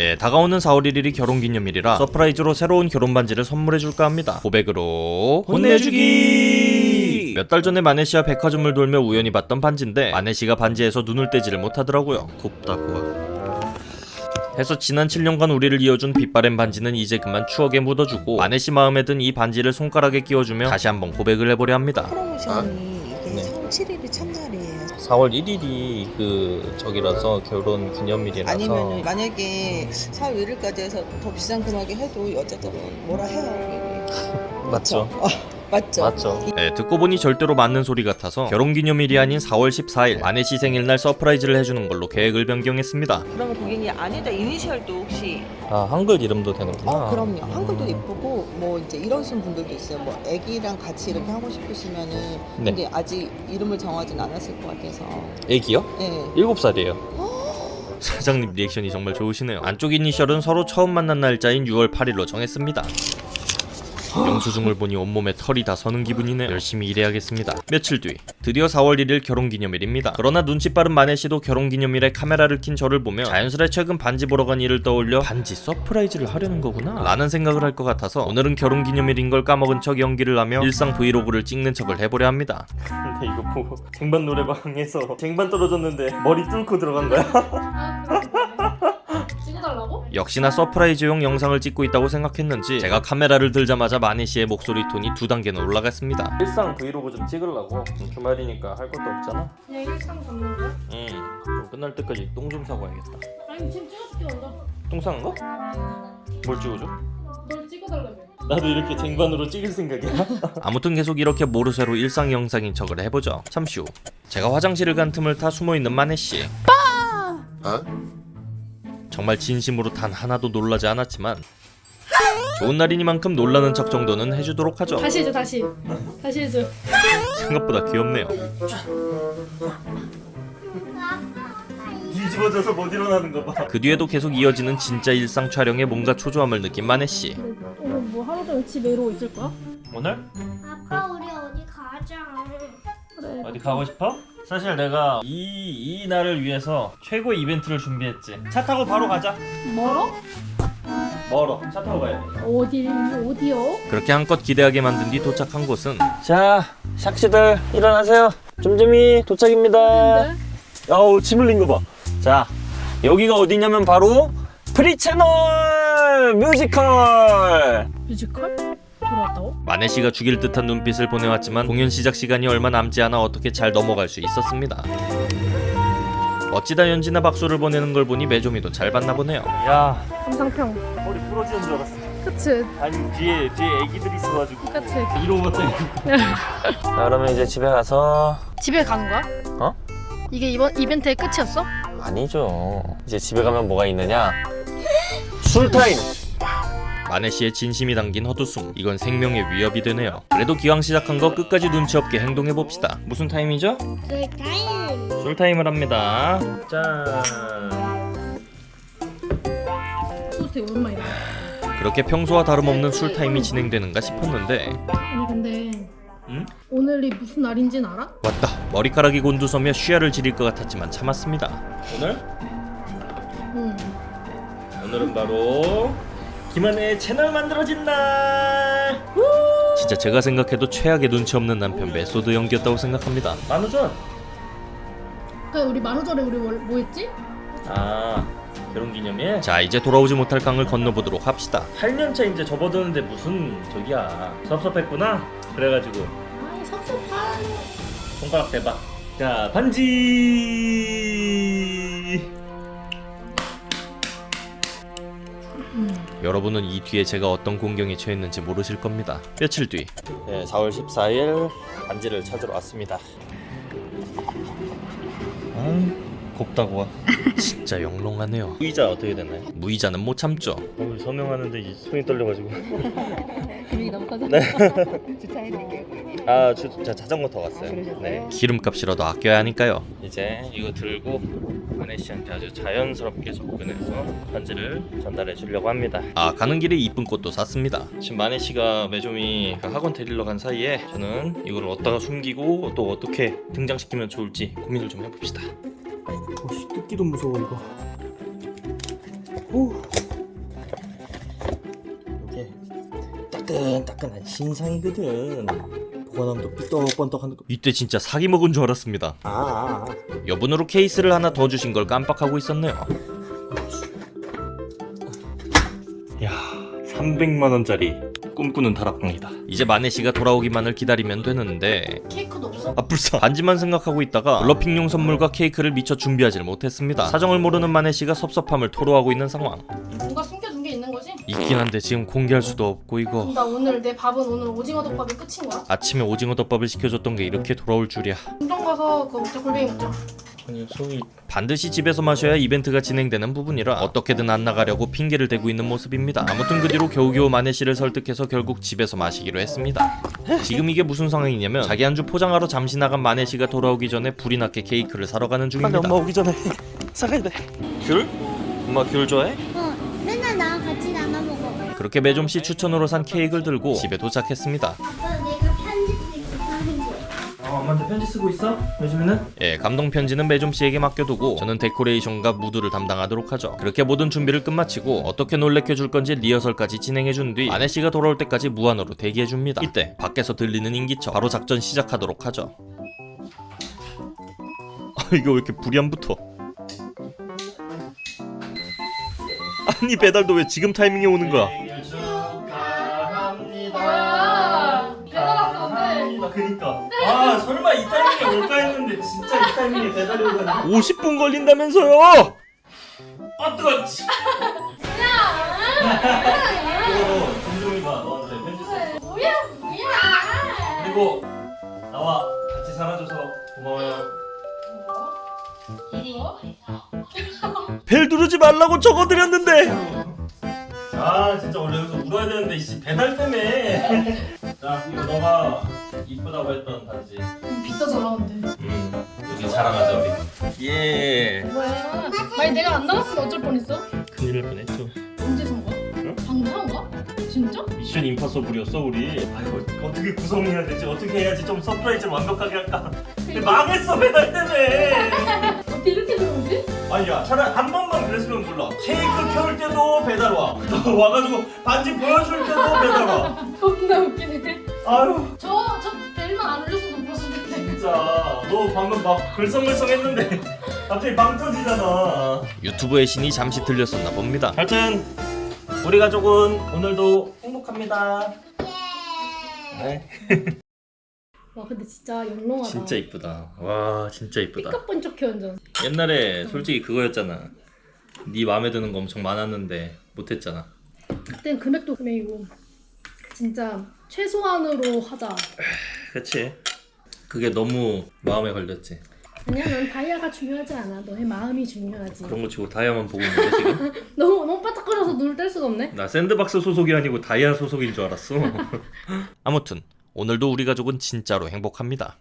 예, 다가오는 4월 1일이 결혼기념일이라 서프라이즈로 새로운 결혼 반지를 선물해줄까 합니다. 고백으로 혼내주기! 몇 달 전에 마네 씨와 백화점을 돌며 우연히 봤던 반지인데 마네 씨가 반지에서 눈을 떼지를 못하더라고요. 곱다고. 해서 지난 7년간 우리를 이어준 빛바랜 반지는 이제 그만 추억에 묻어주고 마네 씨 마음에 든 이 반지를 손가락에 끼워주며 다시 한번 고백을 해보려 합니다. 프 4월 1일이 그 저기라서 결혼 기념일이라서 아니면 만약에 4월 1일까지 해서 더 비싼 금액에 해도 여자들은 뭐라 해요. 맞죠? 어, 맞죠? 맞죠. 네, 듣고 보니 절대로 맞는 소리 같아서 결혼기념일이 아닌 4월 14일 아내 씨 생일날 서프라이즈를 해주는 걸로 계획을 변경했습니다. 그러면 고객님 안에다 이니셜도 혹시 아 한글 이름도 되는구나. 어 그럼요 한글도 예쁘고 뭐 이제 이러신 분들도 있어요 뭐 애기랑 같이 이렇게 하고 싶으시면은 네. 근데 아직 이름을 정하진 않았을 것 같아서 애기요? 예 7살이에요. 사장님 리액션이 정말 좋으시네요. 안쪽 이니셜은 서로 처음 만난 날짜인 6월 8일로 정했습니다. 영수증을 보니 온몸에 털이 다 서는 기분이네요. 열심히 일해야겠습니다. 며칠 뒤 드디어 4월 1일 결혼기념일입니다. 그러나 눈치 빠른 마네 씨도 결혼기념일에 카메라를 킨 저를 보며 자연스레 최근 반지 보러 간 일을 떠올려 반지 서프라이즈를 하려는 거구나 라는 생각을 할 것 같아서 오늘은 결혼기념일인 걸 까먹은 척 연기를 하며 일상 브이로그를 찍는 척을 해보려 합니다. 근데 이거 보고 쟁반 노래방에서 쟁반 떨어졌는데 머리 뚫고 들어간 거야? 역시나 서프라이즈용 영상을 찍고 있다고 생각했는지 제가 카메라를 들자마자 마네 씨의 목소리 톤이 두 단계는 올라갔습니다. 일상 브이로그 좀 찍으려고 주말이니까 할 것도 없잖아. 그냥 일상 잡는 거야? 응. 끝날 때까지 똥 좀 싸고 와야겠다. 아니 지금 찍어줄게 먼저 똥 싸는 거? 뭘 찍어줘? 널 찍어달라며 나도 이렇게 쟁반으로 찍을 생각이야. 아무튼 계속 이렇게 모르쇠로 일상 영상인 척을 해보죠. 잠시 후 제가 화장실을 간 틈을 타 숨어 있는 마네 씨. 정말 진심으로 단 하나도 놀라지 않았지만 좋은 날이니만큼 놀라는 척 정도는 해주도록 하죠. 다시 해줘 다시 다시 해줘 생각보다 귀엽네요. 뒤집어져서 못 일어나는 거 봐. 그 뒤에도 계속 이어지는 진짜 일상 촬영에 뭔가 초조함을 느낀 마네 씨. 오늘 뭐 하루 종일 집에 이러고 있을 거야? 오늘 아빠 우리 어디 가자. 그래 어디 가고 싶어? 사실 내가 이, 이 날을 위해서 최고의 이벤트를 준비했지. 차 타고 바로 가자. 멀어? 멀어. 차 타고 가야 돼. 어디 어디요? 그렇게 한껏 기대하게 만든 뒤 도착한 곳은 자, 샥씨들 일어나세요. 쫌쫌이 도착입니다. 네? 어우 침 흘린 거 봐. 자 여기가 어디냐면 바로 프리채널 뮤지컬. 뮤지컬? 들어왔다고? 마네 씨가 죽일 듯한 눈빛을 보내왔지만 공연 시작 시간이 얼마 남지 않아 어떻게 잘 넘어갈 수 있었습니다. 어찌다 연지나 박수를 보내는 걸 보니 매조미도 잘 봤나 보네요. 야 감상평 머리 부러지는 줄 알았어. 그치 아니 뒤에 뒤에 애기들이 있어가지고 그치 이러고 자 그러면 이제 집에 가서 집에 가는 거야? 어? 이게 이번 이벤트의 끝이었어? 아니죠. 이제 집에 가면 뭐가 있느냐? 술 타임. 마네 씨의 진심이 담긴 헛웃음. 이건 생명의 위협이 되네요. 그래도 기왕 시작한 거 끝까지 눈치 없게 행동해 봅시다. 무슨 타임이죠? 그 타임. 술 타임을 합니다. 짠. 소주 오랜만이다 그렇게 평소와 다름없는 술 타임이 진행되는가 싶었는데 아니 근데 응? 오늘이 무슨 날인지는 알아? 왔다. 머리카락이 곤두서며 쉬야를 지릴 것 같았지만 참았습니다. 오늘? 응 오늘은 바로 김한의 채널 만들어진 날. 진짜 제가 생각해도 최악의 눈치 없는 남편 메소드 연기였다고 생각합니다. 만우절. 그래 우리 만우절에 우리 뭘- 뭐 했지? 아 결혼 기념일. 자 이제 돌아오지 못할 강을 건너보도록 합시다. 8년차 이제 접어드는데 무슨 저기야 섭섭했구나. 그래가지고 아이 섭섭한 손가락 대봐. 자 반지. 여러분은 이 뒤에 제가 어떤 공경에 처했는지 모르실 겁니다. 며칠 뒤, 네, 4월 14일 반지를 찾으러 왔습니다. 아, 곱다고 와. 진짜 영롱하네요. 무이자 어떻게 되나요? 무이자는 못 참죠. 어, 서명하는데 손이 떨려가지고. 금액이 너무 커서 네. 주차해드릴게요. 아, 주, 자, 자전거 더 왔어요. 그러셨어요? 네. 기름값이라도 아껴야 하니까요. 이제 이거 들고 한혜 씨한테 아주 자연스럽게 접근해서 반지를 전달해 주려고 합니다. 아, 가는 길에 이쁜 꽃도 샀습니다. 지금 만혜 씨가 매좀이 그 학원 데리러 간 사이에 저는 이걸 어디다가 숨기고 또 어떻게 등장시키면 좋을지 고민을 좀 해봅시다. 오씨 뜯기도 무서워 이거. 오. 이게 따끈따끈한 신상이거든. 보관함도 삐떡번떡한 이때 진짜 사기 먹은 줄 알았습니다. 아, 아, 아. 여분으로 케이스를 하나 더 주신 걸 깜빡하고 있었네요. 300만 원짜리 꿈꾸는 다락방이다. 이제 마네 씨가 돌아오기만을 기다리면 되는데 케이크도 없어? 아 불사 반지만 생각하고 있다가 블러핑용 선물과 케이크를 미처 준비하지를 못했습니다. 사정을 모르는 마네 씨가 섭섭함을 토로하고 있는 상황. 뭔가 숨겨둔 게 있는 거지? 있긴 한데 지금 공개할 수도 없고 이거 나 오늘 내 밥은 오늘 오징어 덮밥이 끝인 거야? 아침에 오징어 덮밥을 시켜줬던 게 이렇게 돌아올 줄이야. 운동 가서 그거 먹자 골뱅이 먹자 반드시 집에서 마셔야 이벤트가 진행되는 부분이라 어떻게든 안 나가려고 핑계를 대고 있는 모습입니다. 아무튼 그 뒤로 겨우겨우 마네 씨를 설득해서 결국 집에서 마시기로 했습니다. 지금 이게 무슨 상황이냐면 자기 안주 포장하러 잠시 나간 마네 씨가 돌아오기 전에 불이 났게 케이크를 사러 가는 중입니다. 엄마 오기 전에 사가야 돼 귤? 엄마 귤 좋아해? 어, 맨날 나랑 같이 나눠 먹어. 그렇게 매점 씨 추천으로 산 케이크를 들고 집에 도착했습니다. 어 엄마한테 편지 쓰고 있어? 요즘에는? 예, 감동 편지는 매점 씨에게 맡겨두고 저는 데코레이션과 무드를 담당하도록 하죠. 그렇게 모든 준비를 끝마치고 어떻게 놀래켜 줄 건지 리허설까지 진행해 준 뒤 아내 씨가 돌아올 때까지 무한으로 대기해 줍니다. 이때 밖에서 들리는 인기척 바로 작전 시작하도록 하죠. 아, 이거 왜 이렇게 불이 안 붙어? 아니 배달도 왜 지금 타이밍에 오는 거야? 근데 그니까. 아 설마 이 타이밍에 올까 했는데 진짜 이 타이밍에 배달이 오다니 50분 걸린다면서요? 아 뜨거 치 이거 김종이가 너한테 편지? 썼어 뭐야 뭐야 그리고 나와 같이 살아줘서 고마워요. 벨 누르지 말라고 적어드렸는데. 아 진짜 원래 여기서 울어야 되는데 씨 배달 때문에 자 이거 너가 이쁘다고 했던 단지. 음, 비싸잖아 근데. 음 여기 자랑하자 우리. 예. 뭐야? 만약 내가 안 나갔으면 어쩔 뻔했어? 큰일 날 뻔했죠. 언제 산 거야? 응? 방금 산 거야? 진짜? Mission Impossible이었어 우리. 아이고 어떻게 구성해야 되지? 어떻게 해야지? 좀 surprise를 완벽하게 할까? 근데 망했어 배달 때문에 어떻게 이렇게 들어오지? 아니야 차라리 한 번만 그랬으면 몰라. 케이크 켜올 때도 배달 와. 와가지고 반지 보여줄 때도 배달 와. 겁나 웃기네. 아유. 저, 저 벨만 안 울렸어도 텐데. 진짜 너 방금 막 글썽글썽 했는데 갑자기 빵 터지잖아. 유튜브의 신이 잠시 들렸었나 봅니다. 하여튼 우리 가족은 오늘도 행복합니다. 네. 와 근데 진짜 영롱하다 진짜 이쁘다. 와 진짜 이쁘다. 삐까뻔쩍해 완전 옛날에 솔직히 그거였잖아. 네 마음에 드는 거 엄청 많았는데 못했잖아. 그땐 금액도 금액이고 진짜 최소한으로 하자 그치? 그게 너무 마음에 걸렸지. 아니야 난 다이아가 중요하지 않아 너의 마음이 중요하지 그런 거 치고 다이아만 보고 있는데 지금? 너무 너무 바짝거려서 눈을 뗄 수가 없네 나 샌드박스 소속이 아니고 다이아 소속인 줄 알았어. 아무튼 오늘도 우리 가족은 진짜로 행복합니다.